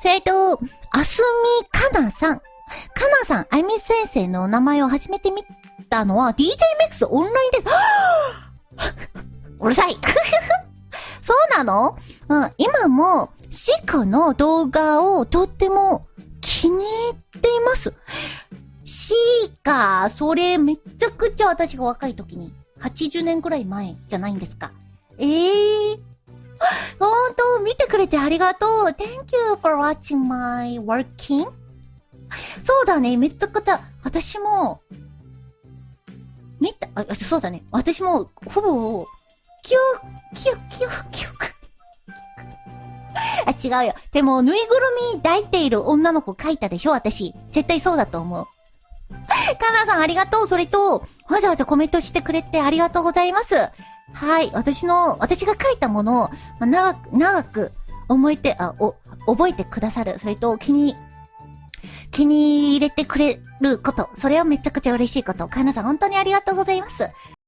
それと、あすみかなさん。かなさん、あゆみ先生のお名前を初めて見たのは DJ メックスオンラインです。うるさい そうなの？うん、今も、シカの動画をとっても気に入っています。シーカ、それめちゃくちゃ私が若い時に、80年くらい前じゃないんですか。ええー、見てくれてありがとう。Thank you for watching my working. そうだね、めっちゃくちゃ、私も、見た、あ、そうだね。私も、ほぼ、キュー、キュー、キュー、キュー。あ、違うよ。でも、ぬいぐるみ抱いている女の子描いたでしょ？私。絶対そうだと思う。カナさんありがとう。それと、わざわざコメントしてくれてありがとうございます。はい。私の、私が書いたものを、ま、長く、長く思いて、あ、お、覚えてくださる。それと、気に、気に入れてくれること。それはめちゃくちゃ嬉しいこと。カナさん本当にありがとうございます。